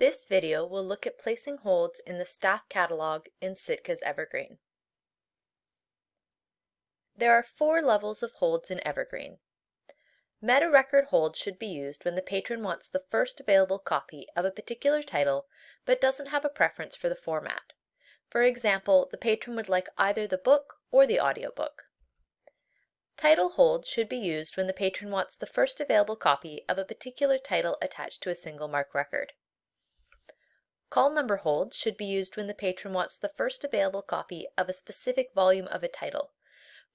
This video will look at placing holds in the staff catalog in Sitka's Evergreen. There are four levels of holds in Evergreen. Meta record holds should be used when the patron wants the first available copy of a particular title but doesn't have a preference for the format. For example, the patron would like either the book or the audiobook. Title holds should be used when the patron wants the first available copy of a particular title attached to a single MARC record. Call number holds should be used when the patron wants the first available copy of a specific volume of a title.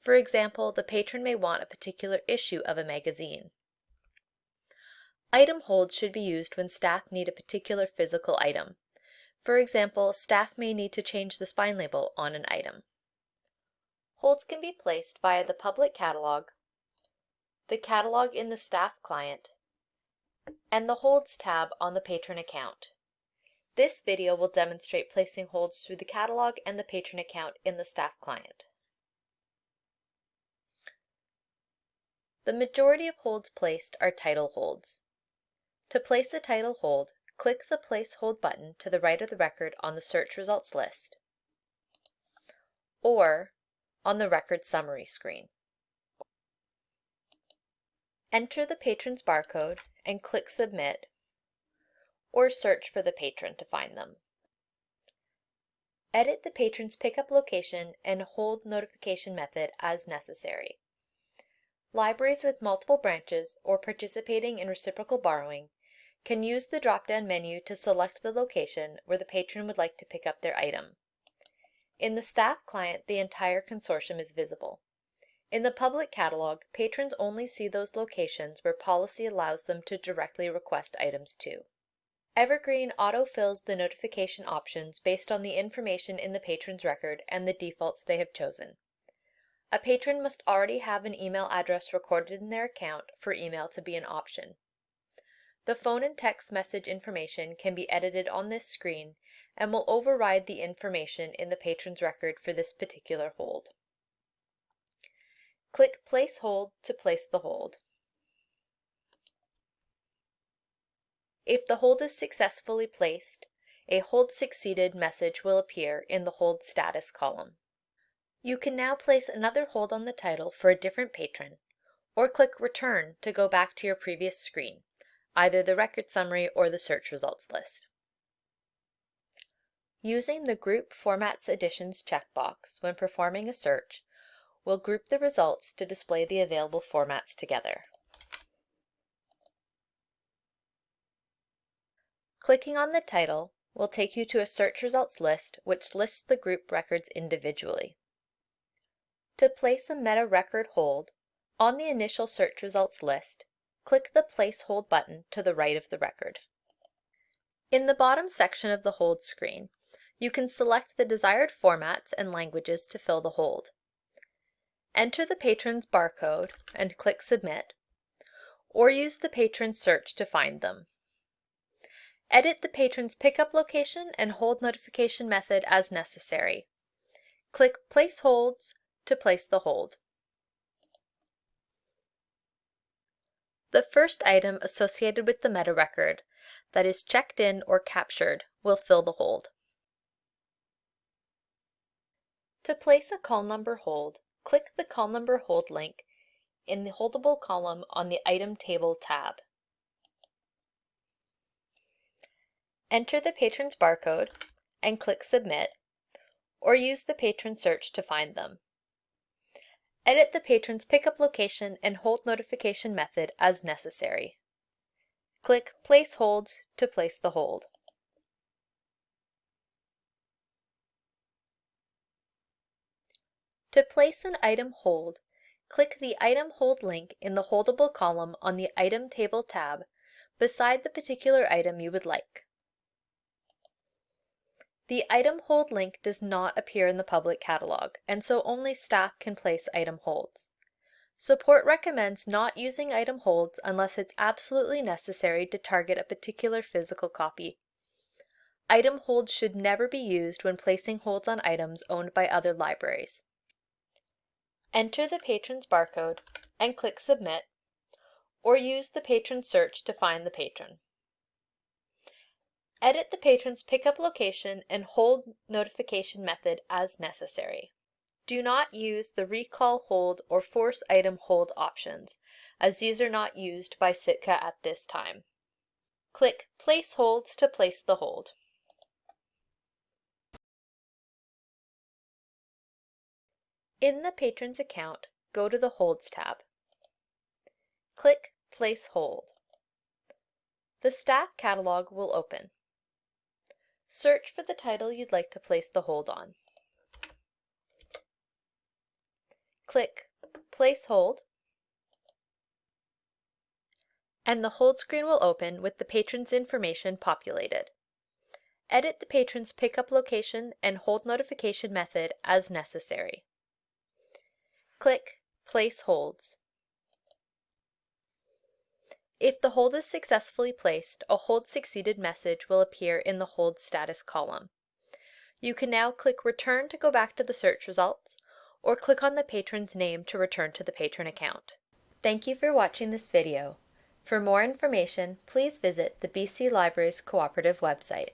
For example, the patron may want a particular issue of a magazine. Item holds should be used when staff need a particular physical item. For example, staff may need to change the spine label on an item. Holds can be placed via the public catalog, the catalog in the staff client, and the Holds tab on the patron account. This video will demonstrate placing holds through the catalog and the patron account in the staff client. The majority of holds placed are title holds. To place a title hold, click the Place Hold button to the right of the record on the search results list, or on the record summary screen. Enter the patron's barcode and click Submit, or search for the patron to find them. Edit the patron's pickup location and hold notification method as necessary. Libraries with multiple branches or participating in reciprocal borrowing can use the drop-down menu to select the location where the patron would like to pick up their item. In the staff client, the entire consortium is visible. In the public catalog, patrons only see those locations where policy allows them to directly request items to. Evergreen autofills the notification options based on the information in the patron's record and the defaults they have chosen. A patron must already have an email address recorded in their account for email to be an option. The phone and text message information can be edited on this screen and will override the information in the patron's record for this particular hold. Click Place Hold to place the hold. If the hold is successfully placed, a Hold Succeeded message will appear in the Hold Status column. You can now place another hold on the title for a different patron, or click Return to go back to your previous screen, either the record summary or the search results list. Using the Group Formats Editions checkbox when performing a search will group the results to display the available formats together. Clicking on the title will take you to a search results list which lists the group records individually. To place a meta record hold, on the initial search results list, click the Place Hold button to the right of the record. In the bottom section of the hold screen, you can select the desired formats and languages to fill the hold. Enter the patron's barcode and click Submit, or use the patron search to find them. Edit the patron's pickup location and hold notification method as necessary. Click Place Holds to place the hold. The first item associated with the meta record that is checked in or captured will fill the hold. To place a call number hold, click the call number hold link in the holdable column on the Item Table tab. Enter the patron's barcode and click Submit, or use the patron search to find them. Edit the patron's pickup location and hold notification method as necessary. Click Place Hold to place the hold. To place an item hold, click the Item Hold link in the Holdable column on the Item Table tab beside the particular item you would like. The Item Hold link does not appear in the public catalog, and so only staff can place item holds. Support recommends not using item holds unless it's absolutely necessary to target a particular physical copy. Item holds should never be used when placing holds on items owned by other libraries. Enter the patron's barcode and click Submit, or use the patron search to find the patron. Edit the patron's pickup location and hold notification method as necessary. Do not use the recall hold or force item hold options, as these are not used by Sitka at this time. Click Place Holds to place the hold. In the patron's account, go to the Holds tab. Click Place Hold. The staff catalog will open. Search for the title you'd like to place the hold on. Click Place Hold, and the hold screen will open with the patron's information populated. Edit the patron's pickup location and hold notification method as necessary. Click Place Holds. If the hold is successfully placed, a hold succeeded message will appear in the hold status column. You can now click Return to go back to the search results, or click on the patron's name to return to the patron account. Thank you for watching this video. For more information, please visit the BC Libraries Cooperative website.